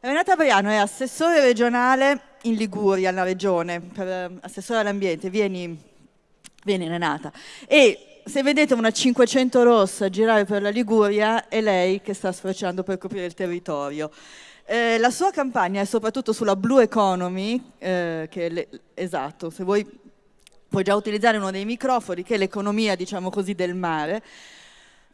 Renata Briano è assessore regionale in Liguria, alla regione, per eh, assessore all'ambiente. Vieni, vieni Renata. E se vedete una 500 rossa girare per la Liguria, è lei che sta sfrecciando per coprire il territorio. Eh, la sua campagna è soprattutto sulla Blue Economy, eh, che è esatto, se vuoi puoi già utilizzare uno dei microfoni, che è l'economia, diciamo così, del mare,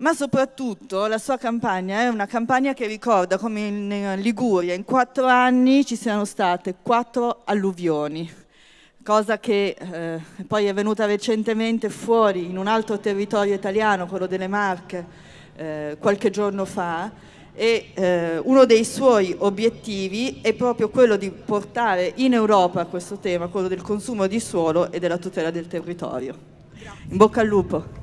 ma soprattutto la sua campagna è una campagna che ricorda come in Liguria in quattro anni ci siano state quattro alluvioni, cosa che eh, poi è venuta recentemente fuori in un altro territorio italiano, quello delle Marche, eh, qualche giorno fa, e eh, uno dei suoi obiettivi è proprio quello di portare in Europa questo tema, quello del consumo di suolo e della tutela del territorio. In bocca al lupo.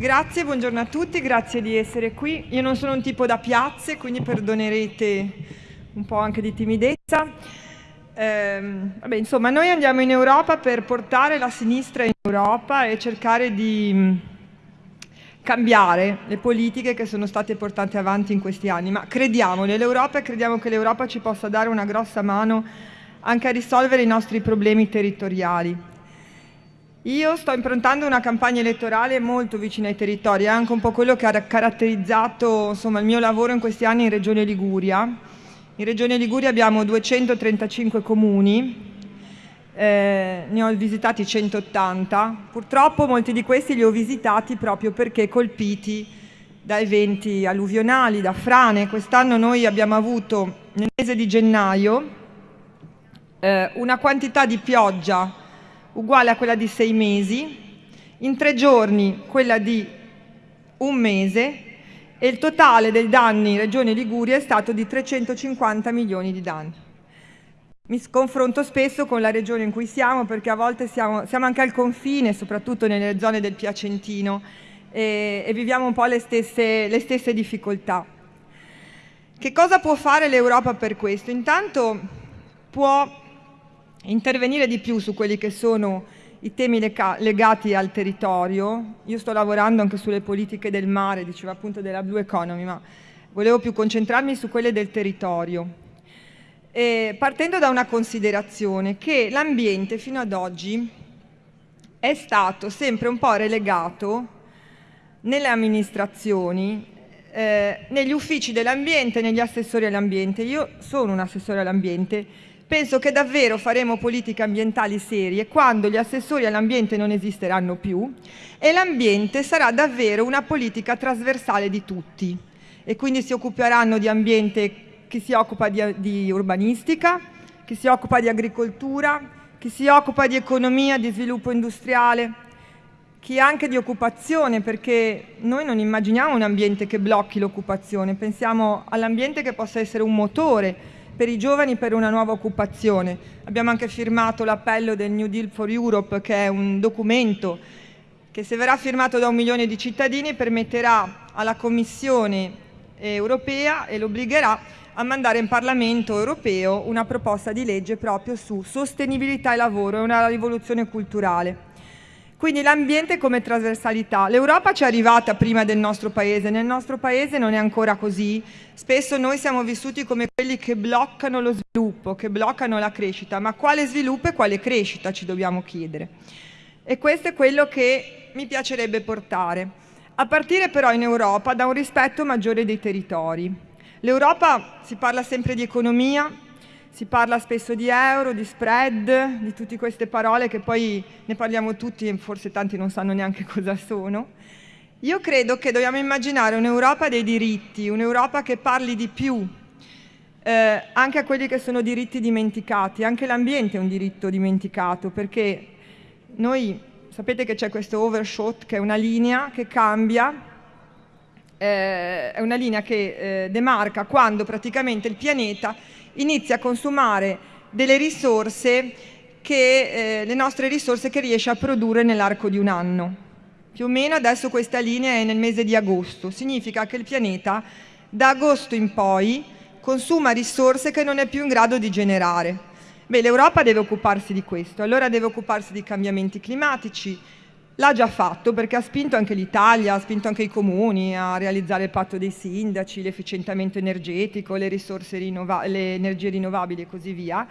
Grazie, buongiorno a tutti, grazie di essere qui. Io non sono un tipo da piazze, quindi perdonerete un po' anche di timidezza. Eh, vabbè, insomma, noi andiamo in Europa per portare la sinistra in Europa e cercare di cambiare le politiche che sono state portate avanti in questi anni, ma crediamo nell'Europa e crediamo che l'Europa ci possa dare una grossa mano anche a risolvere i nostri problemi territoriali. Io sto improntando una campagna elettorale molto vicina ai territori, è anche un po' quello che ha caratterizzato insomma, il mio lavoro in questi anni in Regione Liguria. In Regione Liguria abbiamo 235 comuni, eh, ne ho visitati 180, purtroppo molti di questi li ho visitati proprio perché colpiti da eventi alluvionali, da frane. Quest'anno noi abbiamo avuto nel mese di gennaio eh, una quantità di pioggia uguale a quella di sei mesi, in tre giorni quella di un mese e il totale dei danni Regione Liguria è stato di 350 milioni di danni. Mi confronto spesso con la regione in cui siamo perché a volte siamo, siamo anche al confine, soprattutto nelle zone del Piacentino, e, e viviamo un po' le stesse, le stesse difficoltà. Che cosa può fare l'Europa per questo? Intanto può intervenire di più su quelli che sono i temi legati al territorio. Io sto lavorando anche sulle politiche del mare, diceva appunto della Blue Economy, ma volevo più concentrarmi su quelle del territorio. E partendo da una considerazione che l'ambiente fino ad oggi è stato sempre un po' relegato nelle amministrazioni, eh, negli uffici dell'ambiente, negli assessori all'ambiente. Io sono un assessore all'ambiente, penso che davvero faremo politiche ambientali serie quando gli assessori all'ambiente non esisteranno più e l'ambiente sarà davvero una politica trasversale di tutti. E quindi si occuperanno di ambiente chi si occupa di, di urbanistica, chi si occupa di agricoltura, chi si occupa di economia, di sviluppo industriale, chi anche di occupazione, perché noi non immaginiamo un ambiente che blocchi l'occupazione, pensiamo all'ambiente che possa essere un motore per i giovani per una nuova occupazione. Abbiamo anche firmato l'appello del New Deal for Europe, che è un documento che se verrà firmato da un milione di cittadini permetterà alla Commissione europea e lo obbligherà a mandare in Parlamento europeo una proposta di legge proprio su sostenibilità e lavoro e una rivoluzione culturale. Quindi l'ambiente come trasversalità. L'Europa ci è arrivata prima del nostro Paese, nel nostro Paese non è ancora così. Spesso noi siamo vissuti come quelli che bloccano lo sviluppo, che bloccano la crescita, ma quale sviluppo e quale crescita ci dobbiamo chiedere. E questo è quello che mi piacerebbe portare. A partire però in Europa da un rispetto maggiore dei territori. L'Europa si parla sempre di economia, si parla spesso di euro, di spread, di tutte queste parole che poi ne parliamo tutti e forse tanti non sanno neanche cosa sono. Io credo che dobbiamo immaginare un'Europa dei diritti, un'Europa che parli di più, eh, anche a quelli che sono diritti dimenticati. Anche l'ambiente è un diritto dimenticato perché noi sapete che c'è questo overshot che è una linea che cambia eh, è una linea che eh, demarca quando praticamente il pianeta inizia a consumare delle risorse che, eh, le nostre risorse che riesce a produrre nell'arco di un anno. Più o meno adesso questa linea è nel mese di agosto, significa che il pianeta da agosto in poi consuma risorse che non è più in grado di generare. Beh, l'Europa deve occuparsi di questo, allora deve occuparsi di cambiamenti climatici, l'ha già fatto perché ha spinto anche l'Italia, ha spinto anche i comuni a realizzare il patto dei sindaci, l'efficientamento energetico, le, rinnova- le energie rinnovabili e così via.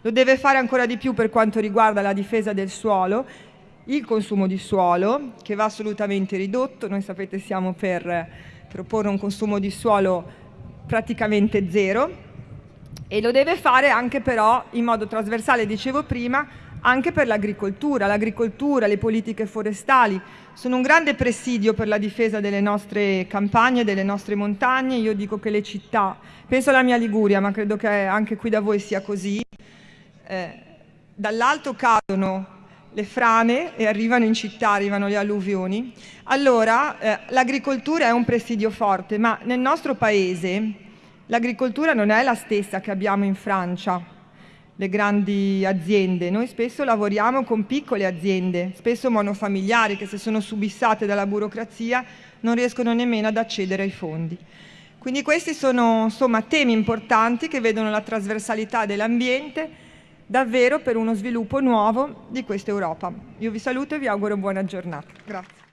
Lo deve fare ancora di più per quanto riguarda la difesa del suolo, il consumo di suolo che va assolutamente ridotto. Noi sapete siamo per proporre un consumo di suolo praticamente zero e lo deve fare anche però in modo trasversale, dicevo prima, anche per l'agricoltura. L'agricoltura, le politiche forestali sono un grande presidio per la difesa delle nostre campagne, delle nostre montagne. Io dico che le città, penso alla mia Liguria, ma credo che anche qui da voi sia così, eh, dall'alto cadono le frane e arrivano in città, arrivano le alluvioni. Allora eh, l'agricoltura è un presidio forte, ma nel nostro paese l'agricoltura non è la stessa che abbiamo in Francia le grandi aziende. Noi spesso lavoriamo con piccole aziende, spesso monofamiliari, che se sono subissate dalla burocrazia non riescono nemmeno ad accedere ai fondi. Quindi questi sono insomma, temi importanti che vedono la trasversalità dell'ambiente davvero per uno sviluppo nuovo di questa Europa. Io vi saluto e vi auguro buona giornata. Grazie.